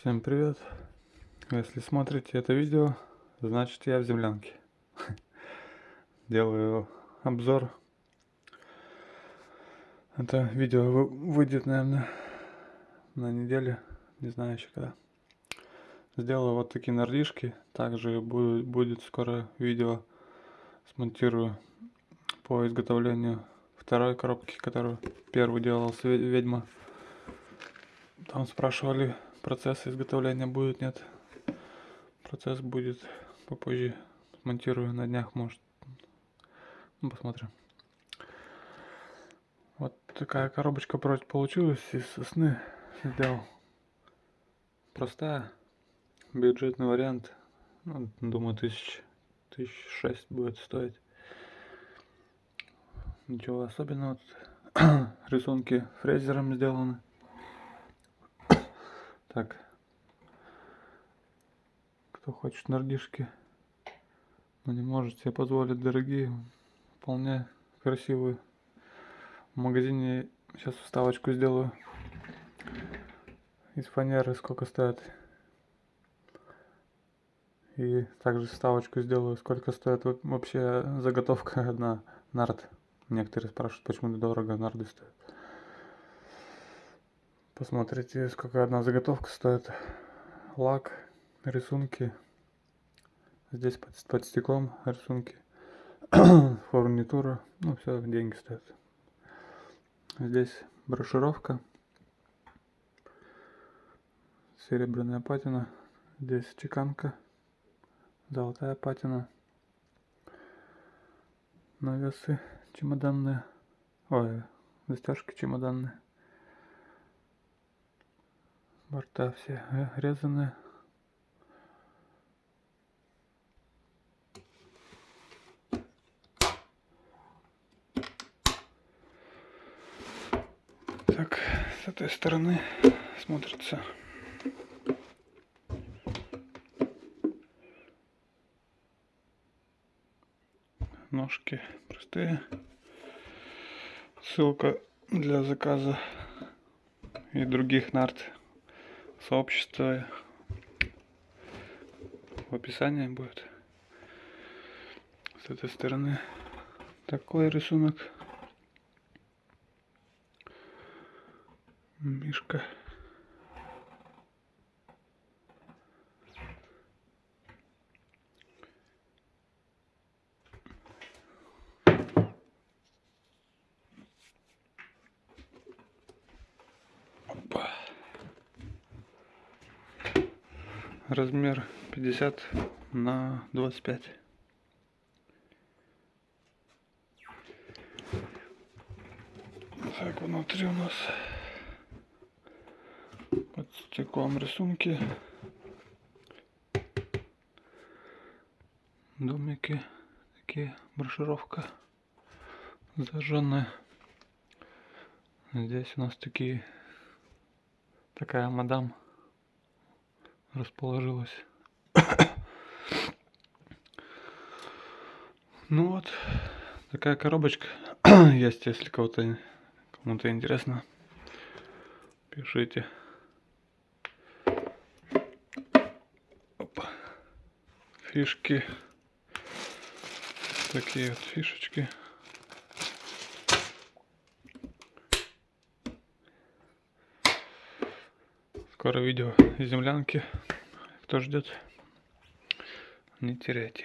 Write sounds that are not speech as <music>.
Всем привет! Если смотрите это видео, значит я в землянке. <laughs> Делаю обзор. Это видео выйдет, наверное, на неделе, не знаю еще когда. Сделаю вот такие нардишки. Также будет, будет скоро видео смонтирую по изготовлению второй коробки, которую первую делал ведьма. Там спрашивали, процесс изготовления будет, нет. Процесс будет попозже. Смонтирую на днях, может. Ну, посмотрим. Вот такая коробочка получилась из сосны. Сделал. Простая. Бюджетный вариант. Ну, думаю, тысяч, тысяч шесть будет стоить. Ничего особенного. <clears throat> Рисунки фрезером сделаны. Так. Кто хочет нардишки, но не может себе позволить дорогие, вполне красивые. В магазине сейчас вставочку сделаю. Из фанеры сколько стоит. И также вставочку сделаю, сколько стоит вообще заготовка <laughs> одна нард. Некоторые спрашивают, почему дорого нарды стоят. Посмотрите, сколько одна заготовка стоит. Лак, рисунки. Здесь под, под стеклом рисунки. <clears throat> Фурнитура. Ну, все, деньги стоят. Здесь брошюровка. Серебряная патина. Здесь чеканка. Золотая патина. Навесы чемоданные. Ой, застежки чемоданные. Борта все резаны. Так, с этой стороны смотрится ножки простые. Ссылка для заказа и других нарт сообщество в описании будет. С этой стороны такой рисунок. Мишка. Размер 50 на 25 так внутри у нас под стеклом рисунки. Домики такие брошюровка зажженная. Здесь у нас такие такая мадам расположилась. ну вот, такая коробочка <clears throat> есть, если кого-то кому-то интересно, пишите. Опа. Фишки. Такие вот фишечки. Скоро видео землянки. Кто ждет, не теряйте.